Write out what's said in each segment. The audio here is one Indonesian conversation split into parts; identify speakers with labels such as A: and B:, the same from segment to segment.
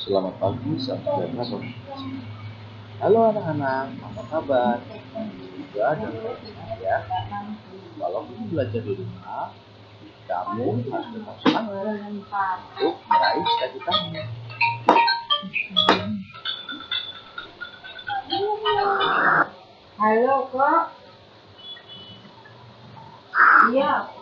A: Selamat pagi, sahabat. Halo anak-anak, apa kabar? Semoga dan ya. Walaupun belajar di rumah, kamu harus tetap semangat untuk meraih cita-citamu.
B: Halo kak. Iya.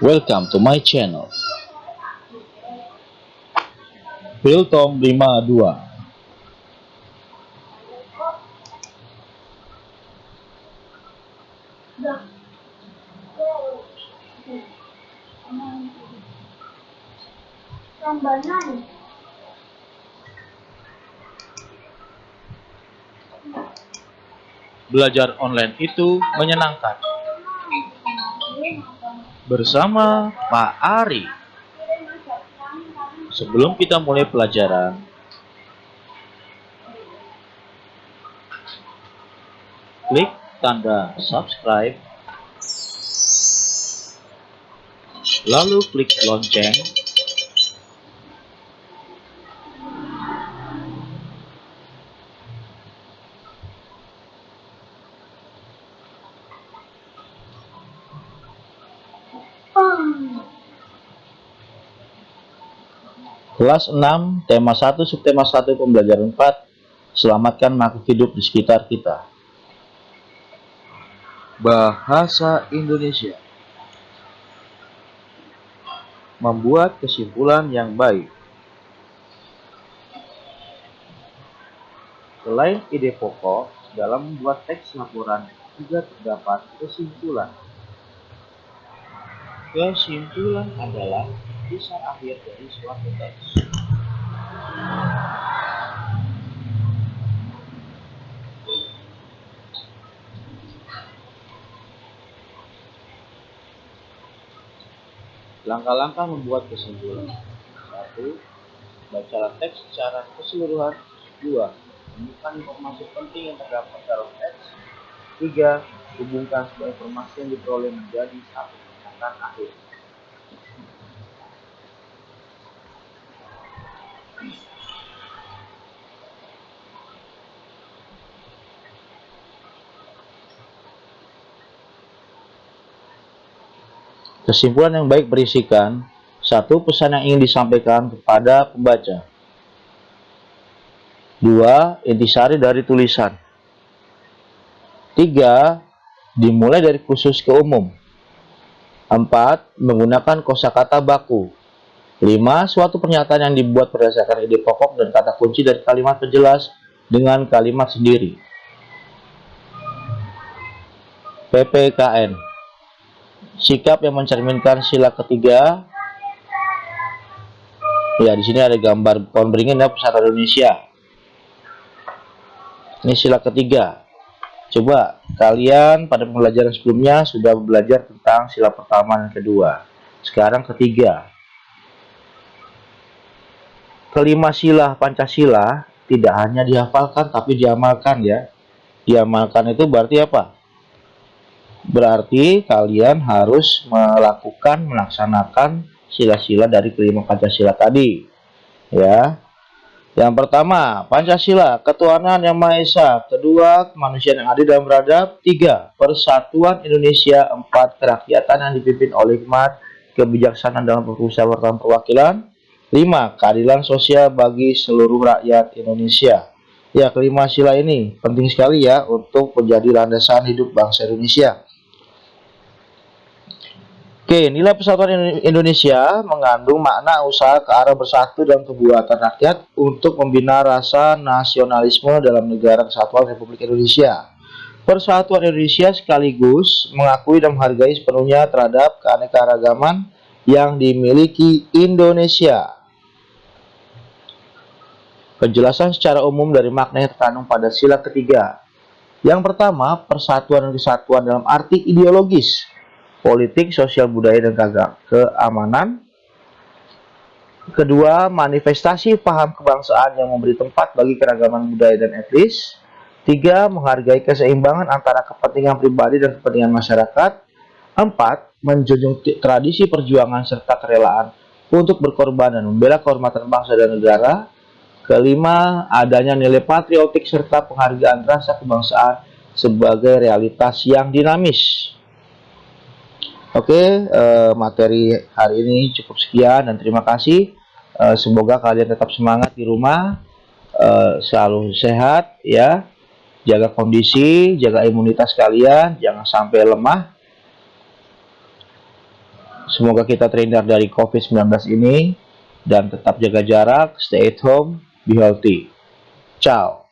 A: Welcome to my channel. Tom 52
B: Rambanan.
A: Belajar online itu menyenangkan. Bersama Pak Ari. Sebelum kita mulai pelajaran, klik tanda subscribe, lalu klik lonceng, Kelas 6, tema 1, subtema 1, pembelajaran 4, selamatkan makhluk hidup di sekitar kita. Bahasa Indonesia Membuat kesimpulan yang baik Selain ide pokok, dalam membuat teks laporan juga terdapat kesimpulan. Kesimpulan adalah kisah akhir dari suatu teks. Langkah-langkah membuat kesimpulan. Satu, bacalah teks secara keseluruhan. Dua, temukan informasi penting yang terdapat dalam teks. Tiga, hubungkan semua informasi yang diperoleh menjadi satu pernyataan akhir. Kesimpulan yang baik berisikan satu pesan yang ingin disampaikan kepada pembaca. Dua, intisari dari tulisan. Tiga, dimulai dari khusus ke umum. Empat, menggunakan kosakata baku. Lima, suatu pernyataan yang dibuat berdasarkan ide pokok dan kata kunci dari kalimat penjelas dengan kalimat sendiri. PPKN sikap yang mencerminkan sila ketiga. Ya, di sini ada gambar pohon beringin ya pesawat Indonesia. Ini sila ketiga. Coba kalian pada pembelajaran sebelumnya sudah belajar tentang sila pertama dan kedua. Sekarang ketiga. Kelima sila Pancasila tidak hanya dihafalkan tapi diamalkan ya. Diamalkan itu berarti apa? Berarti kalian harus melakukan, melaksanakan sila-sila dari kelima Pancasila tadi. Ya. Yang pertama, Pancasila, ketuhanan yang Maha Esa. Kedua, kemanusiaan yang adil dan beradab. Tiga, persatuan Indonesia. Empat, kerakyatan yang dipimpin oleh hikmat, kebijaksanaan dalam permusyawaratan perwakilan. Lima, keadilan sosial bagi seluruh rakyat Indonesia. Ya, kelima sila ini penting sekali ya untuk menjadi landasan hidup bangsa Indonesia. Oke, nilai persatuan Indonesia mengandung makna usaha ke arah bersatu dan kebuatan rakyat untuk membina rasa nasionalisme dalam negara kesatuan Republik Indonesia. Persatuan Indonesia sekaligus mengakui dan menghargai sepenuhnya terhadap keanekaragaman yang dimiliki Indonesia. Penjelasan secara umum dari makna yang terkandung pada sila ketiga. Yang pertama, persatuan dan kesatuan dalam arti ideologis politik, sosial budaya, dan keamanan. Kedua, manifestasi paham kebangsaan yang memberi tempat bagi keragaman budaya dan etnis. Tiga, menghargai keseimbangan antara kepentingan pribadi dan kepentingan masyarakat. Empat, menjunjung tradisi perjuangan serta kerelaan untuk berkorban dan membela kehormatan bangsa dan negara. Kelima, adanya nilai patriotik serta penghargaan rasa kebangsaan sebagai realitas yang dinamis. Oke, eh, materi hari ini cukup sekian dan terima kasih. Eh, semoga kalian tetap semangat di rumah, eh, selalu sehat ya. Jaga kondisi, jaga imunitas kalian, jangan sampai lemah. Semoga kita terhindar dari COVID-19 ini dan tetap jaga jarak, stay at home, be healthy. Ciao.